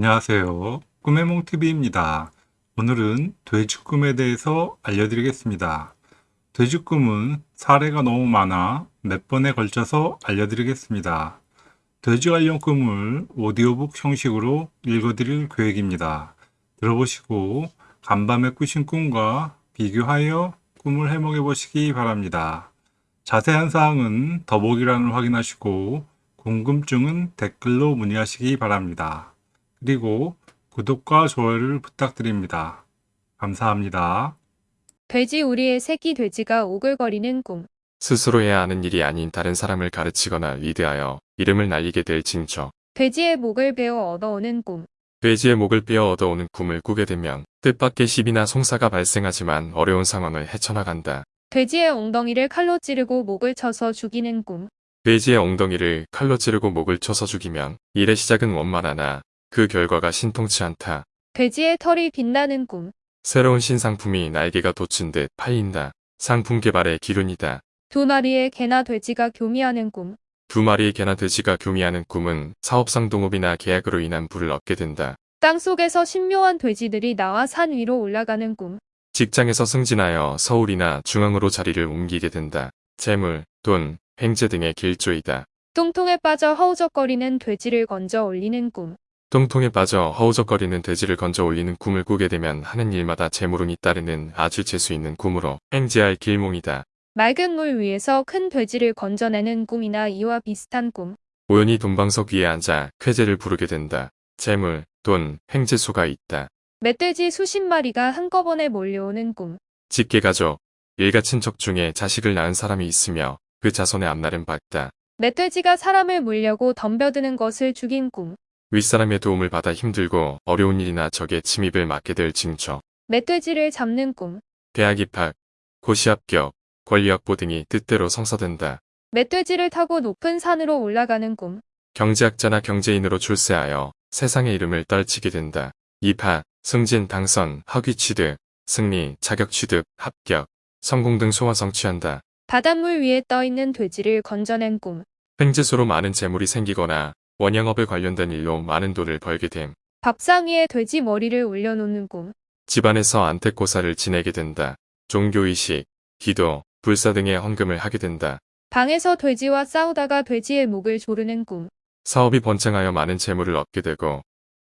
안녕하세요. 꿈의 몽TV입니다. 오늘은 돼지꿈에 대해서 알려드리겠습니다. 돼지꿈은 사례가 너무 많아 몇 번에 걸쳐서 알려드리겠습니다. 돼지 관련 꿈을 오디오북 형식으로 읽어드릴 계획입니다. 들어보시고 간밤에 꾸신 꿈과 비교하여 꿈을 해몽해 보시기 바랍니다. 자세한 사항은 더보기란을 확인하시고 궁금증은 댓글로 문의하시기 바랍니다. 그리고 구독과 좋아요를 부탁드립니다. 감사합니다. 돼지 우리의 새끼 돼지가 오글거리는 꿈. 스스로 해야 하는 일이 아닌 다른 사람을 가르치거나 리드하여 이름을 날리게 될 징조. 돼지의 목을 베어 얻어오는 꿈. 돼지의 목을 빼어 얻어오는 꿈을 꾸게 되면 뜻밖의 시비나 송사가 발생하지만 어려운 상황을 헤쳐나간다. 돼지의 엉덩이를 칼로 찌르고 목을 쳐서 죽이는 꿈. 돼지의 엉덩이를 칼로 찌르고 목을 쳐서 죽이면 일의 시작은 원만하나 그 결과가 신통치 않다. 돼지의 털이 빛나는 꿈. 새로운 신상품이 날개가 돋친 듯 팔린다. 상품 개발의 기륜이다. 두 마리의 개나 돼지가 교미하는 꿈. 두 마리의 개나 돼지가 교미하는 꿈은 사업상 동업이나 계약으로 인한 부를 얻게 된다. 땅 속에서 신묘한 돼지들이 나와 산 위로 올라가는 꿈. 직장에서 승진하여 서울이나 중앙으로 자리를 옮기게 된다. 재물, 돈, 횡재 등의 길조이다. 똥통에 빠져 허우적거리는 돼지를 건져 올리는 꿈. 똥통에 빠져 허우적거리는 돼지를 건져 올리는 꿈을 꾸게 되면 하는 일마다 재물운이 따르는 아주 재수 있는 꿈으로 횡재할 길몽이다. 맑은 물 위에서 큰 돼지를 건져내는 꿈이나 이와 비슷한 꿈. 우연히 돈방석 위에 앉아 쾌재를 부르게 된다. 재물, 돈, 횡재수가 있다. 멧돼지 수십 마리가 한꺼번에 몰려오는 꿈. 직계가족, 일가 친척 중에 자식을 낳은 사람이 있으며 그 자손의 앞날은 밝다. 멧돼지가 사람을 물려고 덤벼드는 것을 죽인 꿈. 윗사람의 도움을 받아 힘들고 어려운 일이나 적의 침입을 맡게 될 징조. 멧돼지를 잡는 꿈. 대학 입학, 고시 합격, 권리 확보 등이 뜻대로 성사된다. 멧돼지를 타고 높은 산으로 올라가는 꿈. 경제학자나 경제인으로 출세하여 세상의 이름을 떨치게 된다. 입학, 승진, 당선, 학위 취득, 승리, 자격 취득, 합격, 성공 등 소원 성취한다. 바닷물 위에 떠있는 돼지를 건져낸 꿈. 횡재소로 많은 재물이 생기거나 원양업에 관련된 일로 많은 돈을 벌게 됨. 밥상 위에 돼지 머리를 올려놓는 꿈. 집안에서 안택고사를 지내게 된다. 종교의식, 기도, 불사 등의 헌금을 하게 된다. 방에서 돼지와 싸우다가 돼지의 목을 조르는 꿈. 사업이 번창하여 많은 재물을 얻게 되고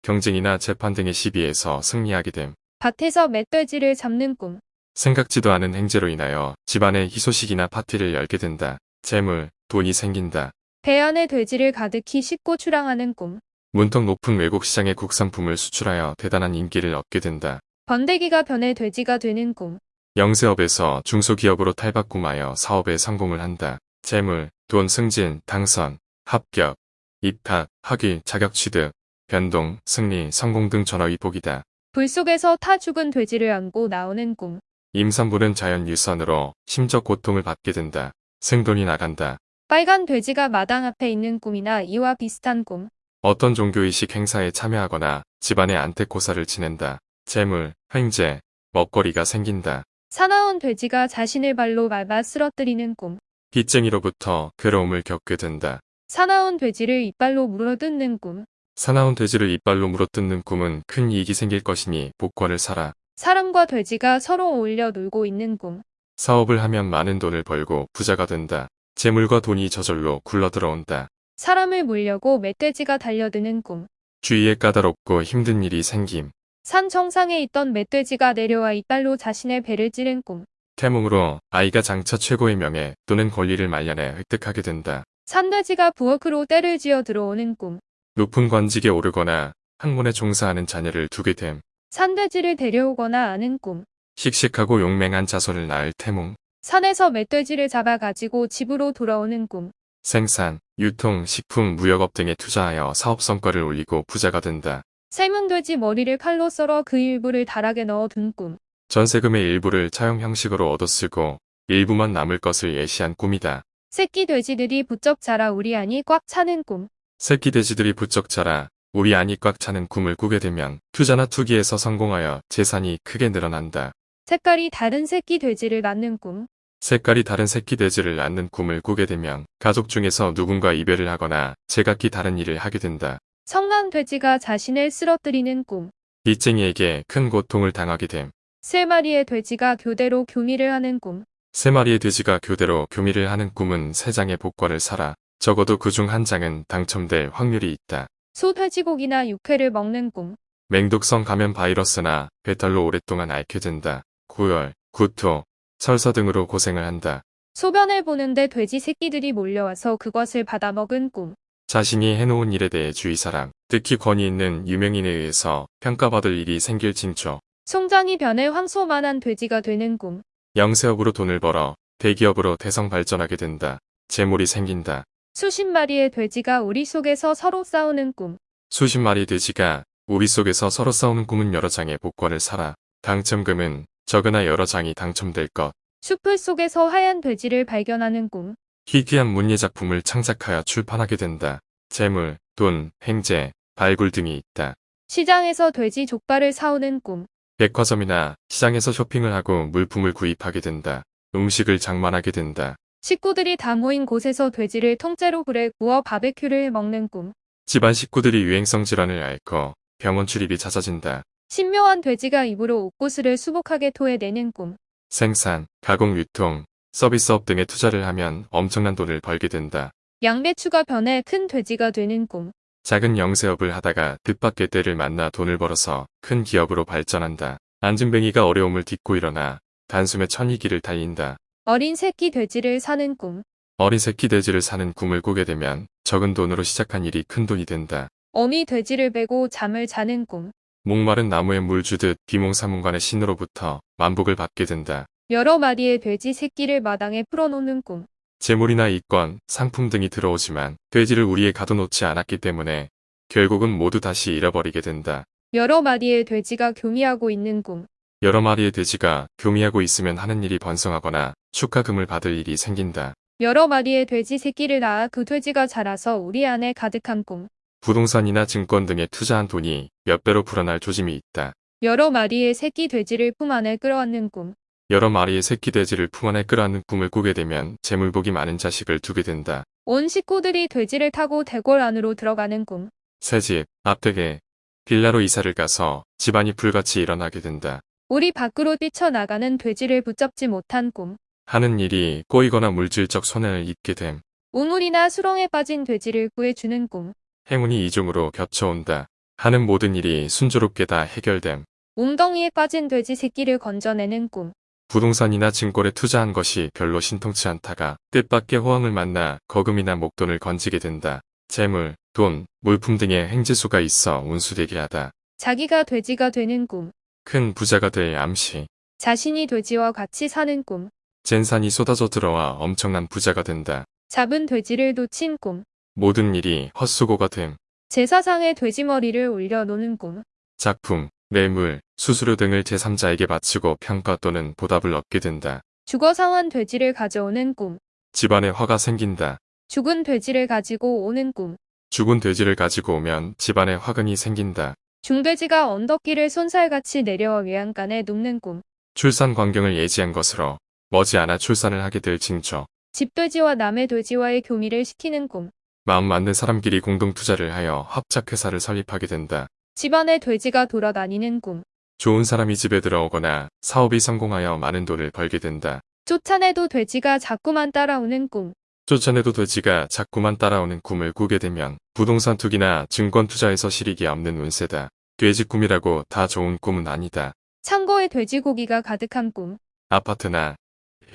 경쟁이나 재판 등의 시비에서 승리하게 됨. 밭에서 멧돼지를 잡는 꿈. 생각지도 않은 행재로 인하여 집안에 희소식이나 파티를 열게 된다. 재물, 돈이 생긴다. 배 안에 돼지를 가득히 싣고 출항하는 꿈. 문턱 높은 외국 시장의 국산품을 수출하여 대단한 인기를 얻게 된다. 번데기가 변해 돼지가 되는 꿈. 영세업에서 중소기업으로 탈바꿈하여 사업에 성공을 한다. 재물, 돈 승진, 당선, 합격, 입학, 학위, 자격 취득, 변동, 승리, 성공 등 전화위복이다. 불 속에서 타 죽은 돼지를 안고 나오는 꿈. 임산부는 자연 유산으로 심적 고통을 받게 된다. 생돈이 나간다. 빨간 돼지가 마당 앞에 있는 꿈이나 이와 비슷한 꿈. 어떤 종교의식 행사에 참여하거나 집안의 안택고사를 지낸다. 재물, 횡재, 먹거리가 생긴다. 사나운 돼지가 자신을 발로 밟아 쓰러뜨리는 꿈. 빚쟁이로부터 괴로움을 겪게 된다. 사나운 돼지를 이빨로 물어뜯는 꿈. 사나운 돼지를 이빨로 물어뜯는 꿈은 큰 이익이 생길 것이니 복권을 사라. 사람과 돼지가 서로 어울려 놀고 있는 꿈. 사업을 하면 많은 돈을 벌고 부자가 된다. 재물과 돈이 저절로 굴러들어온다. 사람을 물려고 멧돼지가 달려드는 꿈. 주위에 까다롭고 힘든 일이 생김. 산 정상에 있던 멧돼지가 내려와 이빨로 자신의 배를 찌른 꿈. 태몽으로 아이가 장차 최고의 명예 또는 권리를 말년에 획득하게 된다. 산돼지가 부엌으로 때를 지어 들어오는 꿈. 높은 관직에 오르거나 학문에 종사하는 자녀를 두게 됨. 산돼지를 데려오거나 아는 꿈. 씩씩하고 용맹한 자손을 낳을 태몽. 산에서 멧돼지를 잡아 가지고 집으로 돌아오는 꿈. 생산, 유통, 식품, 무역업 등에 투자하여 사업 성과를 올리고 부자가 된다. 삶은 돼지 머리를 칼로 썰어 그 일부를 다락에 넣어 둔 꿈. 전세금의 일부를 차용 형식으로 얻어쓰고 일부만 남을 것을 예시한 꿈이다. 새끼 돼지들이 부쩍 자라 우리 안이 꽉 차는 꿈. 새끼 돼지들이 부쩍 자라 우리 안이 꽉 차는 꿈을 꾸게 되면 투자나 투기에서 성공하여 재산이 크게 늘어난다. 색깔이 다른 새끼 돼지를 낳는 꿈. 색깔이 다른 새끼 돼지를 낳는 꿈을 꾸게 되면 가족 중에서 누군가 이별을 하거나 제각기 다른 일을 하게 된다. 성난 돼지가 자신을 쓰러뜨리는 꿈. 빚쟁이에게 큰 고통을 당하게 됨. 세 마리의 돼지가 교대로 교미를 하는 꿈. 세 마리의 돼지가 교대로 교미를 하는 꿈은 세 장의 복과를 사라. 적어도 그 중 한 장은 당첨될 확률이 있다. 소 돼지고기나 육회를 먹는 꿈. 맹독성 감염 바이러스나 배탈로 오랫동안 앓게 된다. 고열, 구토, 설사 등으로 고생을 한다. 소변을 보는데 돼지 새끼들이 몰려와서 그것을 받아먹은 꿈. 자신이 해놓은 일에 대해 주의사랑, 특히 권위 있는 유명인에 의해서 평가받을 일이 생길 징조. 송장이 변해 황소만한 돼지가 되는 꿈. 영세업으로 돈을 벌어 대기업으로 대성 발전하게 된다. 재물이 생긴다. 수십 마리의 돼지가 우리 속에서 서로 싸우는 꿈. 수십 마리 돼지가 우리 속에서 서로 싸우는 꿈은 여러 장의 복권을 사라. 당첨금은 적으나 여러 장이 당첨될 것. 숲을 속에서 하얀 돼지를 발견하는 꿈. 희귀한 문예 작품을 창작하여 출판하게 된다. 재물, 돈, 행제, 발굴 등이 있다. 시장에서 돼지 족발을 사오는 꿈. 백화점이나 시장에서 쇼핑을 하고 물품을 구입하게 된다. 음식을 장만하게 된다. 식구들이 다 모인 곳에서 돼지를 통째로 불에 구워 바베큐를 해 먹는 꿈. 집안 식구들이 유행성 질환을 앓고 병원 출입이 잦아진다. 신묘한 돼지가 입으로 옥구슬을 수북하게 토해내는 꿈. 생산, 가공, 유통, 서비스업 등에 투자를 하면 엄청난 돈을 벌게 된다. 양배추가 변해 큰 돼지가 되는 꿈. 작은 영세업을 하다가 뜻밖의 때를 만나 돈을 벌어서 큰 기업으로 발전한다. 안진뱅이가 어려움을 딛고 일어나 단숨에 천이기를 달린다. 어린 새끼 돼지를 사는 꿈. 어린 새끼 돼지를 사는 꿈을 꾸게 되면 적은 돈으로 시작한 일이 큰 돈이 된다. 어미 돼지를 베고 잠을 자는 꿈. 목마른 나무에 물 주듯 비몽사몽간의 신으로부터 만복을 받게 된다. 여러 마리의 돼지 새끼를 마당에 풀어놓는 꿈. 재물이나 이권, 상품 등이 들어오지만 돼지를 우리에 가둬놓지 않았기 때문에 결국은 모두 다시 잃어버리게 된다. 여러 마리의 돼지가 교미하고 있는 꿈. 여러 마리의 돼지가 교미하고 있으면 하는 일이 번성하거나 축하금을 받을 일이 생긴다. 여러 마리의 돼지 새끼를 낳아 그 돼지가 자라서 우리 안에 가득한 꿈. 부동산이나 증권 등에 투자한 돈이 몇 배로 불어날 조짐이 있다. 여러 마리의 새끼 돼지를 품 안에 끌어안는 꿈. 여러 마리의 새끼 돼지를 품 안에 끌어안는 꿈을 꾸게 되면 재물복이 많은 자식을 두게 된다. 온 식구들이 돼지를 타고 대궐 안으로 들어가는 꿈. 새집, 앞댁에 빌라로 이사를 가서 집안이 불같이 일어나게 된다. 우리 밖으로 뛰쳐나가는 돼지를 붙잡지 못한 꿈. 하는 일이 꼬이거나 물질적 손해를 입게 됨. 우물이나 수렁에 빠진 돼지를 구해주는 꿈. 행운이 이중으로 겹쳐온다. 하는 모든 일이 순조롭게 다 해결됨. 웅덩이에 빠진 돼지 새끼를 건져내는 꿈. 부동산이나 증권에 투자한 것이 별로 신통치 않다가 뜻밖의 호황을 만나 거금이나 목돈을 건지게 된다. 재물, 돈, 물품 등의 행지수가 있어 운수되게 하다. 자기가 돼지가 되는 꿈. 큰 부자가 될 암시. 자신이 돼지와 같이 사는 꿈. 젠산이 쏟아져 들어와 엄청난 부자가 된다. 잡은 돼지를 놓친 꿈. 모든 일이 헛수고가 됨. 제사상에 돼지 머리를 올려놓는 꿈. 작품, 뇌물, 수수료 등을 제3자에게 바치고 평가 또는 보답을 얻게 된다. 죽어 상한 돼지를 가져오는 꿈. 집안에 화가 생긴다. 죽은 돼지를 가지고 오는 꿈. 죽은 돼지를 가지고 오면 집안에 화근이 생긴다. 중돼지가 언덕길을 손살같이 내려와 외양간에 눕는 꿈. 출산 광경을 예지한 것으로 머지않아 출산을 하게 될 징조. 집돼지와 남의 돼지와의 교미를 시키는 꿈. 마음 맞는 사람끼리 공동 투자를 하여 합작회사를 설립하게 된다. 집안에 돼지가 돌아다니는 꿈. 좋은 사람이 집에 들어오거나 사업이 성공하여 많은 돈을 벌게 된다. 쫓아내도 돼지가 자꾸만 따라오는 꿈. 쫓아내도 돼지가 자꾸만 따라오는 꿈을 꾸게 되면 부동산 투기나 증권 투자에서 실익이 없는 운세다. 돼지 꿈이라고 다 좋은 꿈은 아니다. 창고에 돼지고기가 가득한 꿈. 아파트나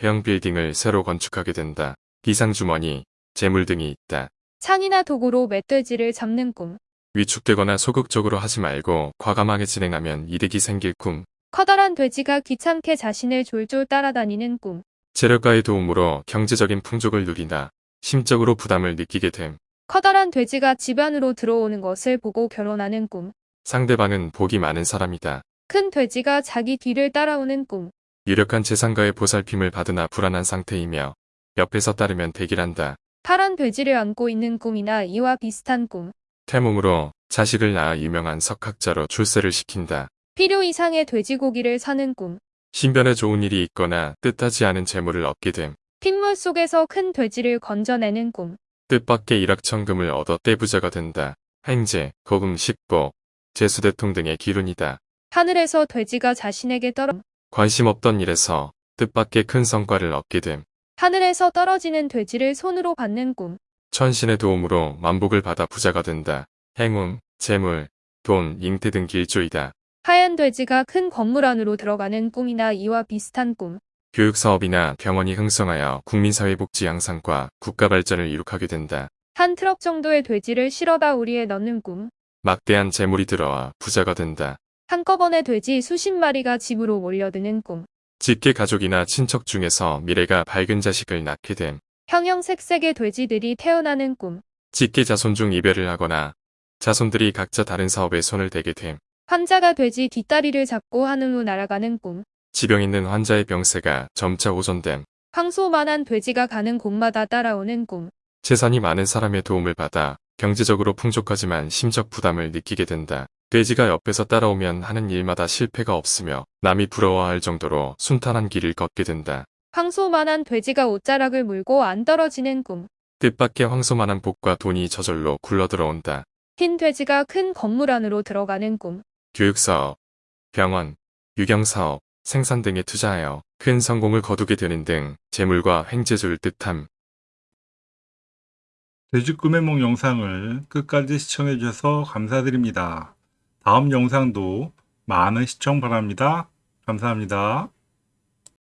형 빌딩을 새로 건축하게 된다. 비상주머니, 재물 등이 있다. 창이나 도구로 멧돼지를 잡는 꿈. 위축되거나 소극적으로 하지 말고 과감하게 진행하면 이득이 생길 꿈. 커다란 돼지가 귀찮게 자신을 졸졸 따라다니는 꿈. 재력가의 도움으로 경제적인 풍족을 누리나 심적으로 부담을 느끼게 됨. 커다란 돼지가 집 안으로 들어오는 것을 보고 결혼하는 꿈. 상대방은 복이 많은 사람이다. 큰 돼지가 자기 뒤를 따라오는 꿈. 유력한 재산가의 보살핌을 받으나 불안한 상태이며 옆에서 따르면 대기란다. 파란 돼지를 안고 있는 꿈이나 이와 비슷한 꿈. 태몽으로 자식을 낳아 유명한 석학자로 출세를 시킨다. 필요 이상의 돼지고기를 사는 꿈. 신변에 좋은 일이 있거나 뜻하지 않은 재물을 얻게 됨. 핏물 속에서 큰 돼지를 건져내는 꿈. 뜻밖의 일확천금을 얻어 떼부자가 된다. 횡재, 고금, 식보, 재수대통 등의 기운이다. 하늘에서 돼지가 자신에게 떨어 관심 없던 일에서 뜻밖의 큰 성과를 얻게 됨. 하늘에서 떨어지는 돼지를 손으로 받는 꿈. 천신의 도움으로 만복을 받아 부자가 된다. 행운, 재물, 돈, 잉태 등 길조이다. 하얀 돼지가 큰 건물 안으로 들어가는 꿈이나 이와 비슷한 꿈. 교육사업이나 병원이 흥성하여 국민사회복지 양상과 국가 발전을 이룩하게 된다. 한 트럭 정도의 돼지를 실어다 우리에 넣는 꿈. 막대한 재물이 들어와 부자가 된다. 한꺼번에 돼지 수십 마리가 집으로 몰려드는 꿈. 직계 가족이나 친척 중에서 미래가 밝은 자식을 낳게 됨. 형형색색의 돼지들이 태어나는 꿈. 직계 자손 중 이별을 하거나 자손들이 각자 다른 사업에 손을 대게 됨. 환자가 돼지 뒷다리를 잡고 하늘로 날아가는 꿈. 지병 있는 환자의 병세가 점차 호전됨. 황소만한 돼지가 가는 곳마다 따라오는 꿈. 재산이 많은 사람의 도움을 받아 경제적으로 풍족하지만 심적 부담을 느끼게 된다. 돼지가 옆에서 따라오면 하는 일마다 실패가 없으며 남이 부러워할 정도로 순탄한 길을 걷게 된다. 황소만한 돼지가 옷자락을 물고 안 떨어지는 꿈. 뜻밖의 황소만한 복과 돈이 저절로 굴러들어온다. 흰 돼지가 큰 건물 안으로 들어가는 꿈. 교육사업, 병원, 유경사업, 생산 등에 투자하여 큰 성공을 거두게 되는 등 재물과 횡재주를 뜻함. 돼지 꿈의 몽 영상을 끝까지 시청해 주셔서 감사드립니다. 다음 영상도 많은 시청 바랍니다. 감사합니다.